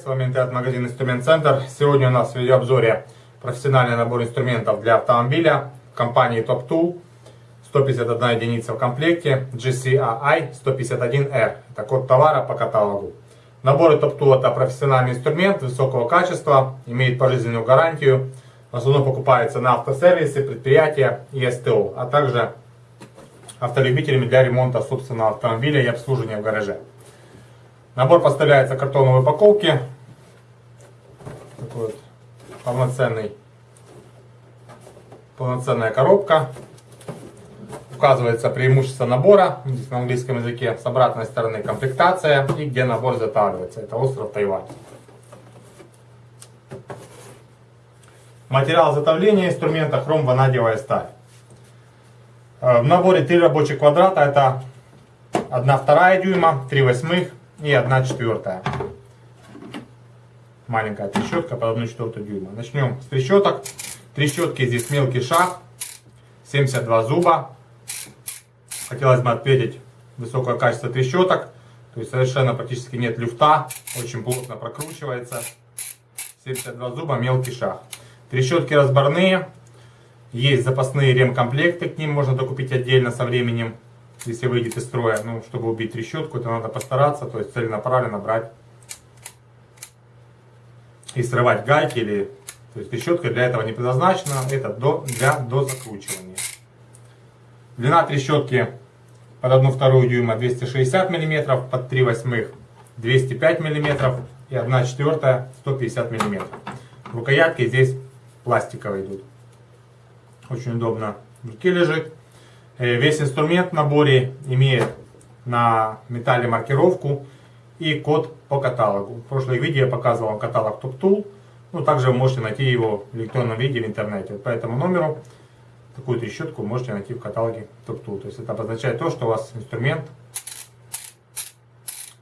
С вами интернет-магазин Инструмент Центр. Сегодня у нас в видеообзоре профессиональный набор инструментов для автомобиля компании Top Tool. 151 единица в комплекте GCAI 151R. Это код товара по каталогу. Наборы Top Tool это профессиональный инструмент высокого качества, имеет пожизненную гарантию. В основном покупается на автосервисы, предприятия и СТО, а также автолюбителями для ремонта собственного автомобиля и обслуживания в гараже. Набор поставляется в картоновой упаковке. Такой вот полноценный, полноценная коробка. Указывается преимущество набора, здесь на английском языке, с обратной стороны комплектация и где набор затаривается. Это остров Тайвань. Материал изготовления инструмента хром ванадиевая сталь. Э, в наборе три рабочих квадрата, это 1 вторая дюйма, 3 восьмых и 1 четвертая. Маленькая трещотка под 1 четвертую дюйма. Начнем с трещоток. Трещотки здесь мелкий шаг, 72 зуба. Хотелось бы отметить высокое качество трещоток. То есть совершенно практически нет люфта, очень плотно прокручивается. 72 зуба, мелкий шаг. Трещотки разборные. Есть запасные ремкомплекты, к ним можно докупить отдельно со временем, если выйдет из строя. Ну, чтобы убить трещотку, это надо постараться, то есть целенаправленно брать и срывать гайки. Или, то есть трещотка для этого не предназначена, это до, для дозакручивания. Длина трещотки под 1 вторую дюйма 260 мм, под 3 восьмых 205 мм и 1 четвертая 150 мм. Рукоятки здесь пластиковые идут. Очень удобно в руке лежит. Э, весь инструмент в наборе имеет на металле маркировку и код по каталогу. В прошлом видео я показывал каталог Top Tool. Ну, также вы можете найти его в электронном виде в интернете. По этому номеру такую трещотку можете найти в каталоге Top Tool. То есть это обозначает то, что у вас инструмент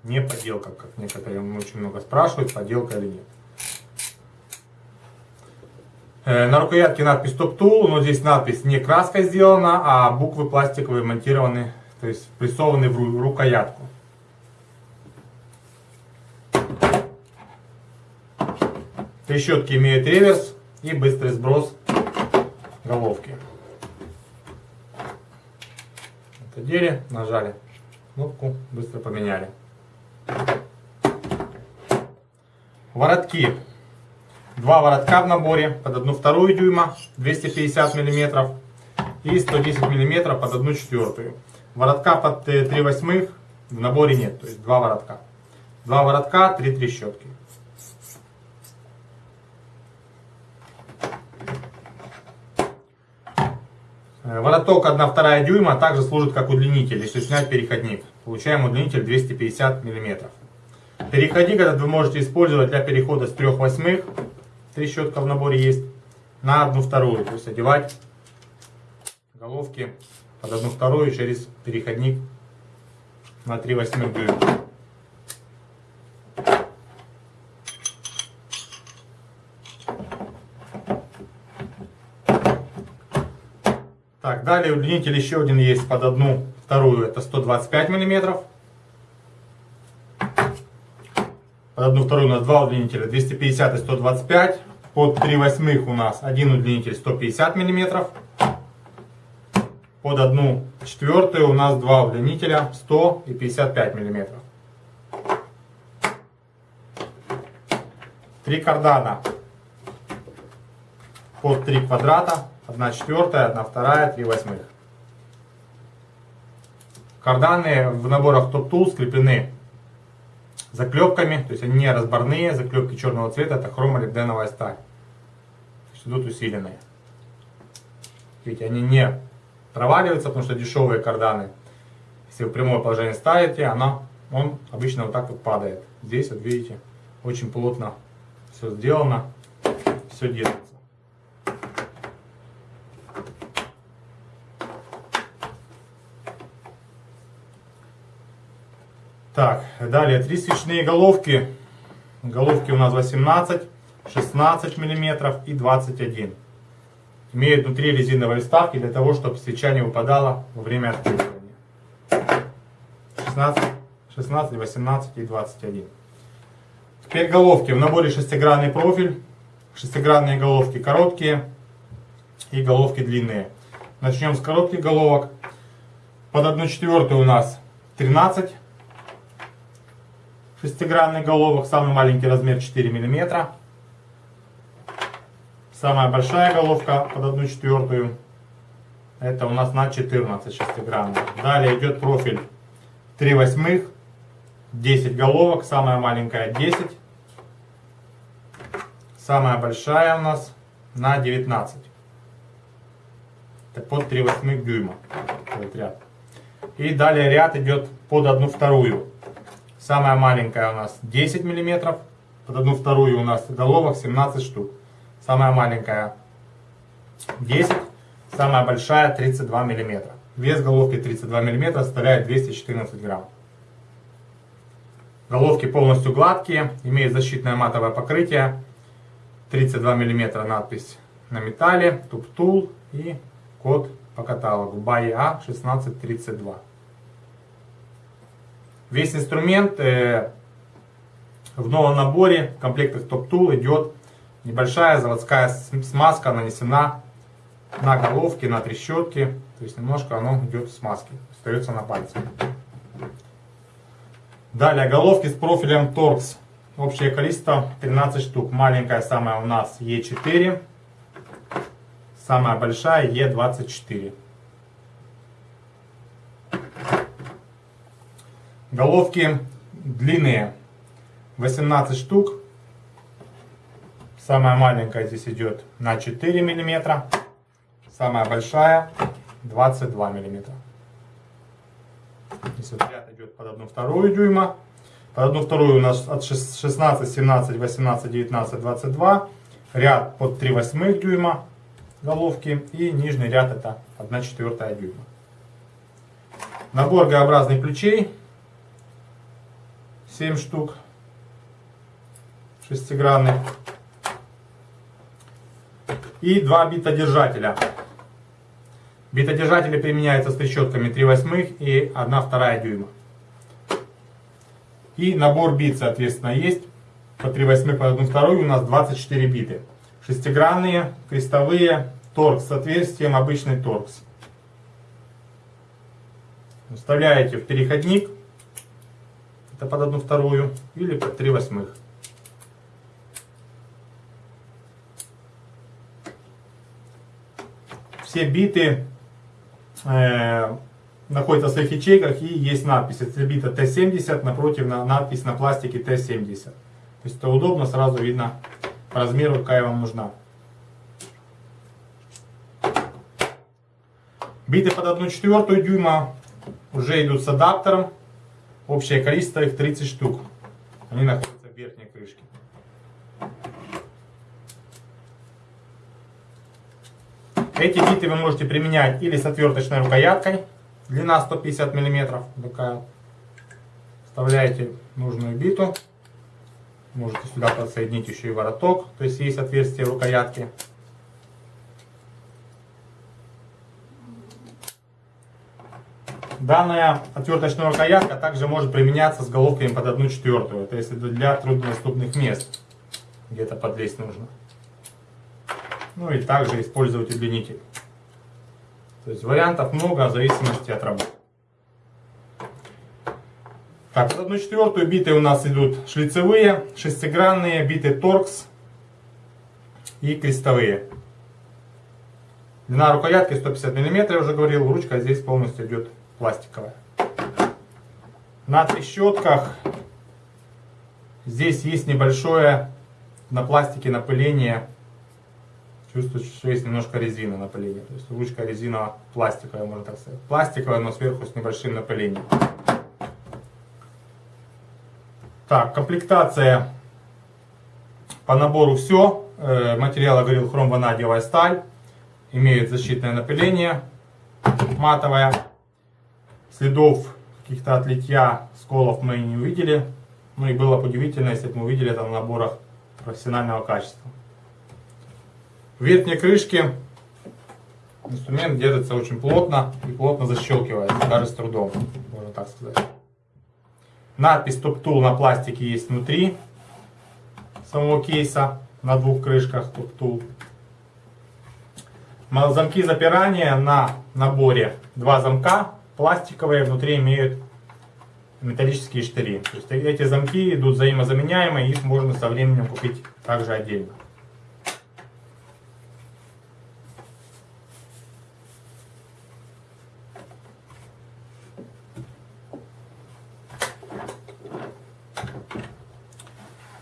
не подделка, как некоторые очень много спрашивают, подделка или нет. Э, на рукоятке надпись Top Tool, но здесь надпись не краской сделана, а буквы пластиковые монтированы, то есть прессованы в рукоятку. Трещотки имеют реверс и быстрый сброс головки. Отодели, нажали кнопку, быстро поменяли. Воротки Два воротка в наборе под 1 вторую дюйма 250 мм и 110 мм под 1 четвертую. Воротка под 3 э, восьмых в наборе нет, то есть два воротка. Два воротка, три трещотки. Э, вороток 1 вторая дюйма также служит как удлинитель, если снять переходник. Получаем удлинитель 250 мм. Переходник этот вы можете использовать для перехода с 3 восьмых трещотка в наборе есть, на одну вторую. То есть одевать головки под одну вторую через переходник на 3 восьмых дюйма. Так, далее удлинитель еще один есть под одну вторую, это 125 миллиметров. Под одну вторую у нас два удлинителя, 250 и 125. Под 3 восьмых у нас один удлинитель 150 мм. Под одну четвертую у нас два удлинителя 100 и 55 мм. Три кардана под 3 квадрата, 1 четвертая, 1 вторая, 3 восьмых. Карданы в наборах Top Tool скреплены заклепками, то есть они не разборные, заклепки черного цвета, это хромолибденовая сталь идут усиленные. Видите, они не проваливаются, потому что дешевые карданы. Если вы прямое положение ставите, она, он обычно вот так вот падает. Здесь, вот видите, очень плотно все сделано, все держится. Так, далее три свечные головки. Головки у нас 18 16 мм и 21 Имеют внутри резиновые вставки для того, чтобы свеча не выпадала во время откручивания. 16, 16, 18 и 21. Теперь головки. В наборе шестигранный профиль. Шестигранные головки короткие и головки длинные. Начнем с коротких головок. Под 1 четвертую у нас 13 шестигранных головок. Самый маленький размер 4 мм. Самая большая головка под 1 четвертую. Это у нас на 14 шестигранных. Далее идет профиль 3 восьмых. 10 головок. Самая маленькая 10. Самая большая у нас на 19. Это под 3 восьмых дюйма. Этот ряд. И далее ряд идет под 1 вторую. Самая маленькая у нас 10 мм. Под 1 вторую у нас головок 17 штук. Самая маленькая 10 самая большая 32 мм. Вес головки 32 мм составляет 214 грамм. Головки полностью гладкие, имеют защитное матовое покрытие. 32 мм надпись на металле, туп-тул и код по каталогу BAE 1632. Весь инструмент э, в новом наборе в комплектах топ-тул идет небольшая заводская смазка нанесена на головки, на трещотки. То есть немножко оно идет в смазке, остается на пальце. Далее головки с профилем Torx. Общее количество 13 штук. Маленькая самая у нас Е4. Самая большая Е24. Головки длинные 18 штук. Самая маленькая здесь идет на 4 миллиметра. Самая большая 22 миллиметра. Здесь вот ряд идет под 1 вторую дюйма. Под 1 вторую у нас от 16, 17, 18, 19, 22. Ряд под 3 восьмых дюйма головки. И нижний ряд это 1 четвертая дюйма. Набор Г-образных ключей. 7 штук. Шестигранных. И два битодержателя. Битодержатели применяются с трещотками 3 восьмых и 1 вторая дюйма. И набор бит, соответственно, есть. По 3 восьмых, по 1 вторую у нас 24 биты. Шестигранные, крестовые, торкс с отверстием, обычный торкс. Вставляете в переходник, это под 1 вторую, или под 3 восьмых. Все биты э, находится в своих ячейках и есть надпись Цельбита Т-70, напротив на, надпись на пластике Т-70. То есть это удобно, сразу видно по размеру, какая вам нужна. Биты под 1 четвертую дюйма уже идут с адаптером. Общее количество их 30 штук. Они находятся в верхней крышке. Эти биты вы можете применять или с отверточной рукояткой, длина 150 мм, такая. Вставляете нужную биту, можете сюда подсоединить еще и вороток, то есть есть отверстие в рукоятке. Данная отверточная рукоятка также может применяться с головками под 1 четвертую, то есть для труднодоступных мест, где-то подлезть нужно. Ну и также использовать удлинитель. То есть вариантов много в зависимости от работы. Так, под одну четвертую биты у нас идут шлицевые, шестигранные, биты торкс и крестовые. Длина рукоятки 150 мм, я уже говорил, ручка здесь полностью идет пластиковая. На трещотках здесь есть небольшое на пластике напыление чувствуете, что есть немножко резины напыления. То есть ручка резина пластиковая, можно так сказать. Пластиковая, но сверху с небольшим напылением. Так, комплектация по набору все. Э, материал, говорил, хром ванадиевая сталь. Имеет защитное напыление матовое. Следов каких-то отлития, сколов мы не увидели. Ну и было бы удивительно, если бы мы увидели это в наборах профессионального качества. В верхней крышке инструмент держится очень плотно и плотно защелкивается, даже с трудом, можно так сказать. Надпись Top Tool на пластике есть внутри. самого кейса на двух крышках Топтул. Замки запирания на наборе два замка пластиковые, внутри имеют металлические штыри. То есть эти замки идут взаимозаменяемые, их можно со временем купить также отдельно.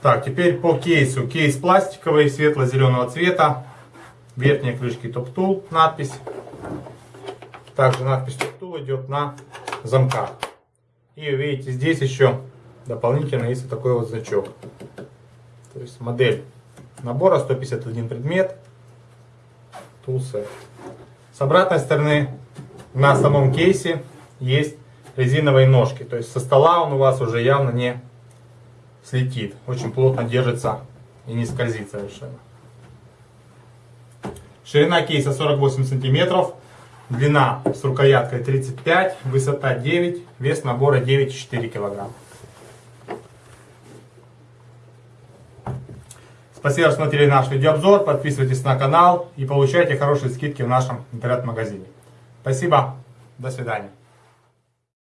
Так, теперь по кейсу. Кейс пластиковый, светло-зеленого цвета. Верхние крышки топ-тул, надпись. Также надпись идет на замках. И видите, здесь еще дополнительно есть вот такой вот значок. То есть модель набора 151 предмет. Тулсы. С обратной стороны на самом кейсе есть резиновые ножки. То есть со стола он у вас уже явно не слетит. Очень плотно держится и не скользит совершенно. Ширина кейса 48 сантиметров. Длина с рукояткой 35, высота 9, вес набора 9,4 кг. Спасибо, что смотрели наш видеообзор. Подписывайтесь на канал и получайте хорошие скидки в нашем интернет-магазине. Спасибо. До свидания.